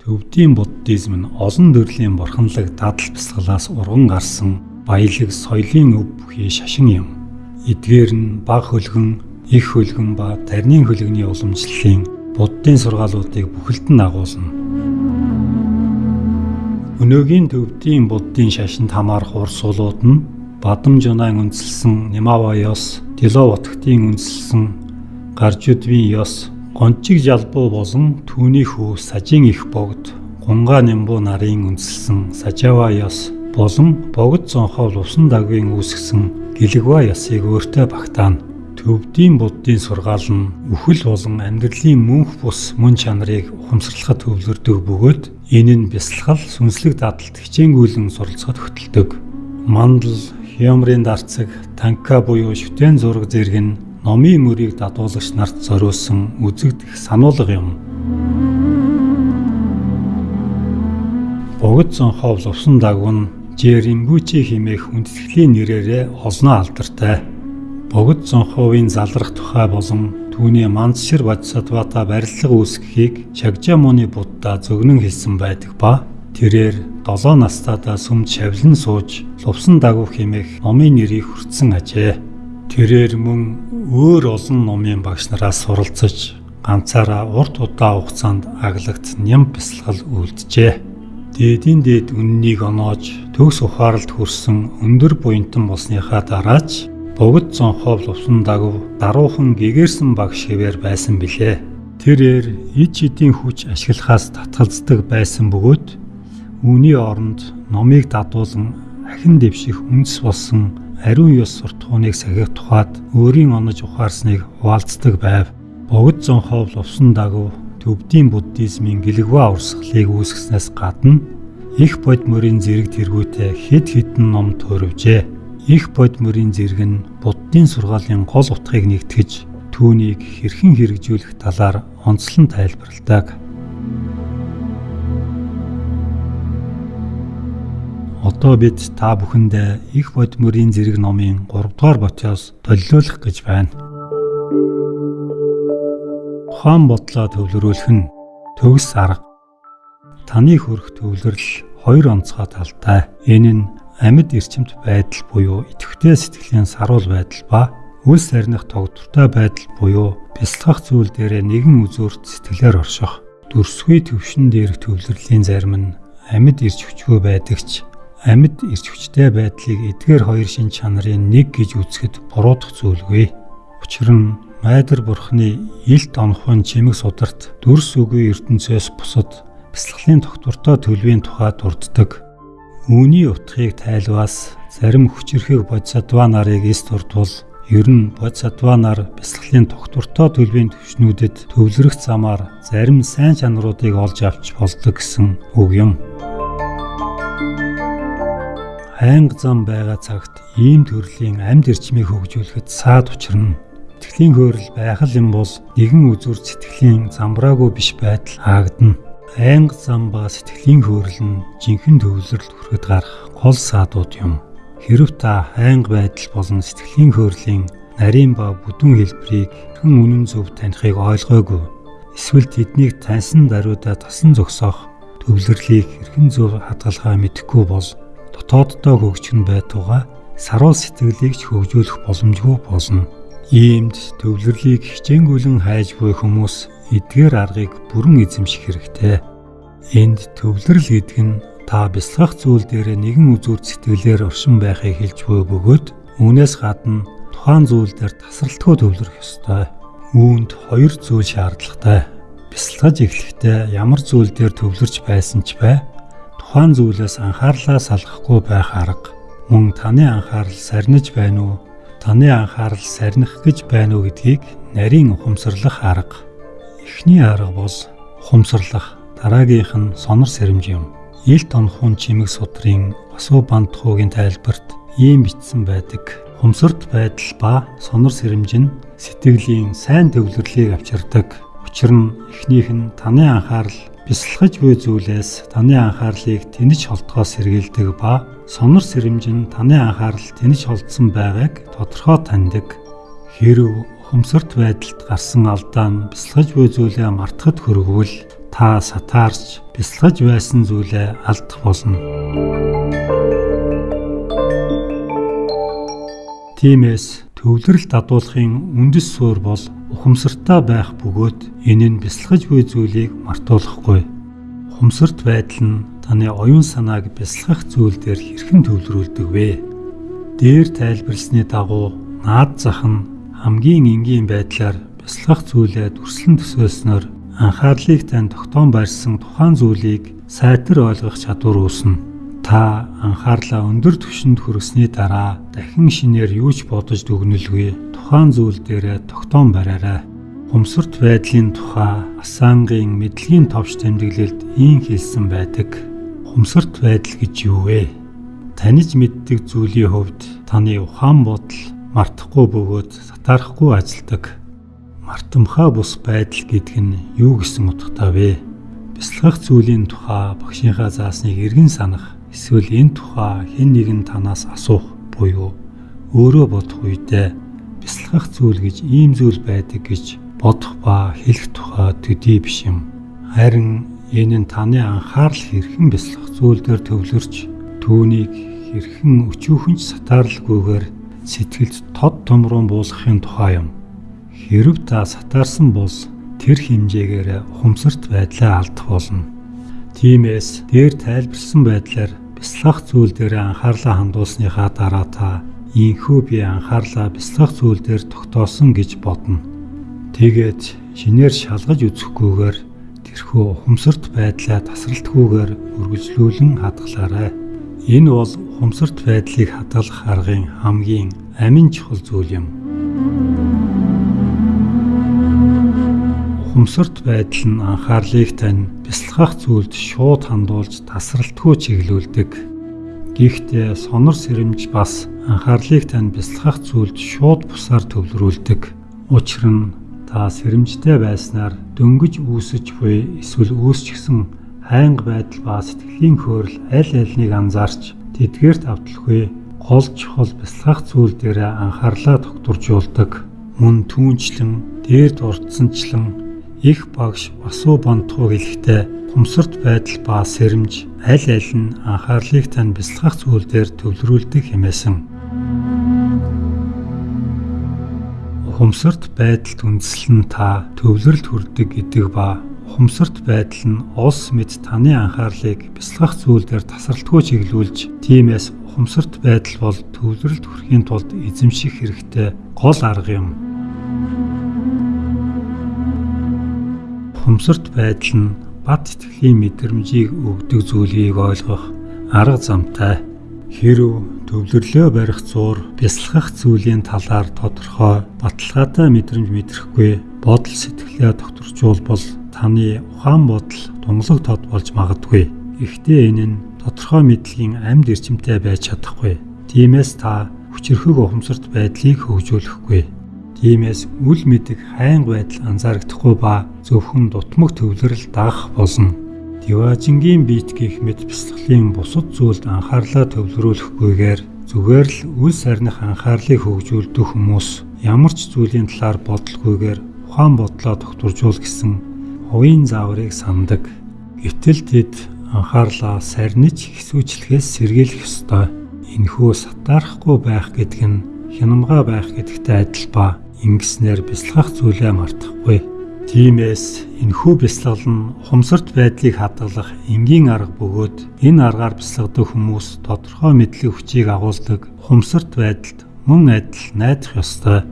Төвдийн буддизм нь олон төрлийн бурханлаг дадал бясалгалаас урган гарсан баялаг соёлын өв бүхий шашин юм. Эдгээр нь баг хөлгөн, их хөлгөн ба тарны хөлгөний уламжлалын буддын сургаалуудыг бүхэлдэн агуулна. Өнөөгийн төвдийн буддын шашинд хамаарх урс суулууд нь Бадам Жунаан үндэслсэн Нимава ёс, Дилов утгтын үндэслсэн Гаржудвийн ёс Гончиг жалбуу болон түүний хүү сажийн их богд гунгаа нямбуу нарын үндэслсэн сажава ёс болон богд зонхол усан дагвын үүсгэсэн гэлэгва ёсыг өөртөө багтаана. Төвдийн буддын сургаал нь үхэл болон амьдралын мөнх бус мөн чанарыг ухамсарлахад төвлөрдөг бөгөөд энэ нь бясалгал сүнслэг дадлт хичээнгүйлэн суралцахад хөтэлдэг. Мандал, Хямрын дарцаг, танка буюу шүтэн зураг зэрэг нь номын мөрийг дадуулагч нарт зориулсан үзэгдэх сануулга юм. Богд зонхоо лувсан дагван Жеримбүчи химээх хүндэтгэлийн нэрээрээ олноо алдартай. Богд зонхоовын залрах тухай болон түүний мандшир бодисодвата барилга үүсгэхийг Чагжамуны Будда зөгнөн хэлсэн байдаг ба тэрээр 7 настайдаа сүмд шавлан сууж лувсан дагвах химээх номын нэрийг хүртсэн ажээ. Тэрээр мөн өөр олон номын багш нараас суралцаж ганцаараа урт удаа хугацаанд аглагт ням бясалгал үлджээ. Дээдийн дээд үннийг оноож төгс ухаалд хүрсэн өндөр буянтан болсныхаа дараач богд зонхоо лувсан дагв даруухан гэгэрсэн багш хэвээр байсан билээ. Тэрээр ид шидийн хүч ашиглахаас татгалздаг байсан бөгөөд үүний оронд номыг дадуулан ахин дэвших үндэс болсон ариун ёс суртахууныг сахих тухайд өөрийн онож ухаарсныг хуваалцдаг байв. Богд зонхов лувсан дагав төвдийн буддизмын гэлэгва урсгалыг үүсгэснээс гадна их бод мөрийн зэрэг тэргүүтэй хэд хэдэн ном төрөвжээ. Их бод мөрийн зэрэг нь буддын сургаалын гол утгыг нэгтгэж түүнийг хэрхэн хэрэгжүүлэх талаар онцлон тайлбарладаг. Одоо бид та бүхэндээ их бод мөрийн зэрэг номын 3 дугаар ботоос төлөөлөх гэж байна. Ухаан бодлоо төвлөрүүлэх нь төгс арга. Таны хөрөх төвлөрөл хоёр онцгой талтай. Энэ нь амьд эрчимт байдал буюу идэвхтэй сэтгэлийн саруул байдал ба үл сарних тогтвортой байдал буюу бясалгах зүйл дээрээ нэгэн үзүүрт сэтгэлээр орших. Дүрсгүй төвшин дээрх төвлөрлийн зарим нь амьд ирж хүчгүй байдагч амьд ирч хүчтэй байдлыг эдгээр хоёр шин чанарын нэг гэж үзэхэд буруудах зүйлгүй. Учир нь Майдар бурхны илт онхын чимэг сударт дүрс үгүй ертөнцөөс бусад бясалгалын тогтвортой төлөвийн тухай дурддаг. Үүний утгыг тайлбаас зарим хүчирхэг бодисадва нарыг эс дурдвал ер нь бодисадва нар бясалгалын тогтвортой төлөвийн төвшнүүдэд төвлөрөх замаар зарим сайн чанаруудыг олж авч болдог гэсэн үг юм хайнга зам байгаа цагт ийм төрлийн амьд эрчмийг хөгжүүлэхэд саад учрна. Сэтгэлийн хөөрөл байх л юм бол нэгэн үзүр сэтгэлийн замбраагүй биш байдал хаагдана. Хайнга зам ба сэтгэлийн хөөрөл нь жинхэнэ төвлөрөлд хүрэхэд гарах гол саадууд юм. Хэрв та хайнга байдал болон сэтгэлийн хөөрлийн нарийн ба бүдүүн хэлбэрийг хэн үнэн зөв танихыг ойлгоогүй эсвэл тэднийг таньсан даруйдаа тасан зогсоох төвлөрлийг хэрхэн зөв хадгалахаа мэдэхгүй бол дотооддоо хөгжих нь байтугай саруул сэтгэлийг ч хөгжүүлэх боломжгүй болно. Иймд төвлөрлийг хичээнгүйлэн хайж буй хүмүүс эдгээр аргыг бүрэн эзэмших хэрэгтэй. Энд төвлөрөл гэдэг нь та бясалгах зүйл дээр нэгэн үзүүр сэтгэлээр оршин байхыг хэлж буй бөгөөд үүнээс гадна тухайн зүйл дээр тасралтгүй төвлөрөх ёстой. Үүнд хоёр зүйл шаардлагатай. Бясалгаж эхлэхдээ ямар зүйл дээр төвлөрч байсан ч бай тухайн зүйлээс анхаарлаа салгахгүй байх арга. Мөн таны анхаарал сарниж байна уу? Таны анхаарал сарних гэж байна уу гэдгийг нарийн ухамсарлах арга. Эхний арга бол ухамсарлах дараагийнх нь сонор сэрэмж юм. Илт онхун чимэг судрын асуу бандхуугийн тайлбарт ийм бичсэн байдаг. Хумсарт байдал ба сонор сэрэмж нь сэтгэлийн сайн төвлөрлийг авчирдаг. Учир нь эхнийх нь таны анхаарал бясалгаж буй зүйлээс таны анхаарлыг тэнэж холдохоос сэргийлдэг ба сонор сэрэмж нь таны анхаарал тэнэж холдсон байгааг тодорхой таньдаг. Хэрв ухамсарт байдалд гарсан алдаа нь бясалгаж буй зүйлээ мартахад хөргөвөл та сатаарч бясалгаж байсан зүйлээ алдах болно. Тиймээс төвлөрөл дадуулахын үндэс суур бол ухамсартай байх бөгөөд энэ нь бясалгаж буй зүйлийг мартуулахгүй. Ухамсарт байдал нь таны оюун санааг бясалгах зүйл дээр хэрхэн төвлөрүүлдэг вэ? Дээр тайлбарлсны дагуу наад зах нь хамгийн энгийн байдлаар бясалгах зүйлээ дүрслэн төсөөлснөөр анхаарлыг тань тогтоон барьсан тухайн зүйлийг сайтар ойлгох чадвар үүснэ та анхаарлаа өндөр түвшинд хүргэсний дараа дахин шинээр юу ч бодож дүгнэлгүй тухайн зүйл дээр тогтоон бариарай. Хумсарт байдлын тухай Асангийн мэдлэгийн товч тэмдэглэлд ийм хэлсэн байдаг. Хумсарт байдал гэж юу вэ? Таниж мэддэг зүйлийн хувьд таны ухаан бодол мартахгүй бөгөөд сатаарахгүй ажилдаг. Мартамхаа бус байдал гэдэг нь юу гэсэн утгатай вэ? Бясалгах зүйлийн тухай багшийнхаа заасныг эргэн санах Эсвэл энэ тухай хэн нэгэн танаас асуух буюу өөрөө бодох үедээ бясалгах зүйл гэж ийм зүйл байдаг гэж бодох ба хэлэх тухай төдий биш юм. Харин энэ нь таны анхаарал хэрхэн бясалгах зүйл дээр төвлөрч түүнийг хэрхэн өчүүхэнч сатаарлгүйгээр сэтгэлд тод томрон буулгахын тухай юм. Хэрв та сатаарсан бол тэр хэмжээгээр ухамсарт байдлаа алдах болно. Тиймээс дээр тайлбарсан байдлаар бясалгах зүйл дээр анхаарлаа хандуулсныхаа дараа та инхүү би анхаарлаа бясалгах зүйл дээр тогтоосон гэж бодно. Тэгээд шинээр шалгаж үзэхгүйгээр тэрхүү ухамсарт байдлаа тасралтгүйгээр үргэлжлүүлэн хадгалаарай. Энэ бол ухамсарт байдлыг хадгалах аргын хамгийн амин чухал зүйл юм. Ухамсарт байдал нь анхаарлыг тань бясалгах зүйлд шууд хандуулж тасралтгүй чиглүүлдэг. Гэхдээ сонор сэрэмж бас анхаарлыг тань бясалгах зүйлд шууд бусаар төвлөрүүлдэг. Учир нь та сэрэмжтэй байснаар дөнгөж үүсэж буй эсвэл үүсчихсэн хайнга байдал ба сэтгэлийн хөөрл аль альнийг анзаарч тэдгээрт авталгүй гол чухал бясалгах зүйл дээр анхаарлаа тогтворжуулдаг. Мөн түүнчлэн дээрд урдсанчлан их багш басуу бонтхуу хэлэхдээ хумсарт байдал ба сэрэмж аль аль нь анхаарлыг тань бясалгах зүйл дээр төвлөрүүлдэг хэмээсэн. Хумсарт байдалд үндэслэн та төвлөрөлд хүрдэг гэдэг ба хумсарт байдал нь ус мэд таны анхаарлыг бясалгах зүйл дээр тасралтгүй чиглүүлж тиймээс хумсарт байдал бол төвлөрөлд хүрэхийн тулд эзэмших хэрэгтэй гол арга юм. Хумсарт байдал нь бат итгэлийн мэдрэмжийг өгдөг зүйлийг ойлгох арга замтай. Хэрв төвлөрлөө барих зуур бясалгах зүйлийн талаар тодорхой баталгаатай мэдрэмж мэдрэхгүй бодол сэтгэлээ докторчулбал таны ухаан бодол тунгалаг тод болж магадгүй. Гэхдээ энэ нь тодорхой мэдлэгийн амьд эрчимтэй байж чадахгүй. Тиймээс та хүчрхэг ухамсарт байдлыг хөгжүүлэхгүй Тиймээс үл мэдэг хайн байдал анзаарагдахгүй ба зөвхөн дутмаг төвлөрөл дагах болно. Диважингийн биет гих мэд бясалгалын бусад зүйлд анхаарлаа төвлөрүүлэхгүйгээр зүгээр л үл сарних анхаарлыг хөгжүүлдэг хүмүүс ямар ч зүйлийн талаар бодлогүйгээр ухаан бодлоо тогтворжуул гэсэн хувийн зааврыг сандаг. Гэтэл тэд анхаарлаа сарниж хэсүүчлэхээс сэргийлэх ёстой. Энэхүү сатаарахгүй байх гэдэг нь хянамга байх гэдэгтэй адил ба ингэснээр бясалгах зүйлээ мартахгүй. Тиймээс энэхүү бясалгал нь ухамсарт байдлыг хадгалах энгийн арга бөгөөд энэ аргаар бясалгадаг хүмүүс тодорхой мэдлэг хүчийг агуулдаг ухамсарт байдалд мөн адил найдах ёстой.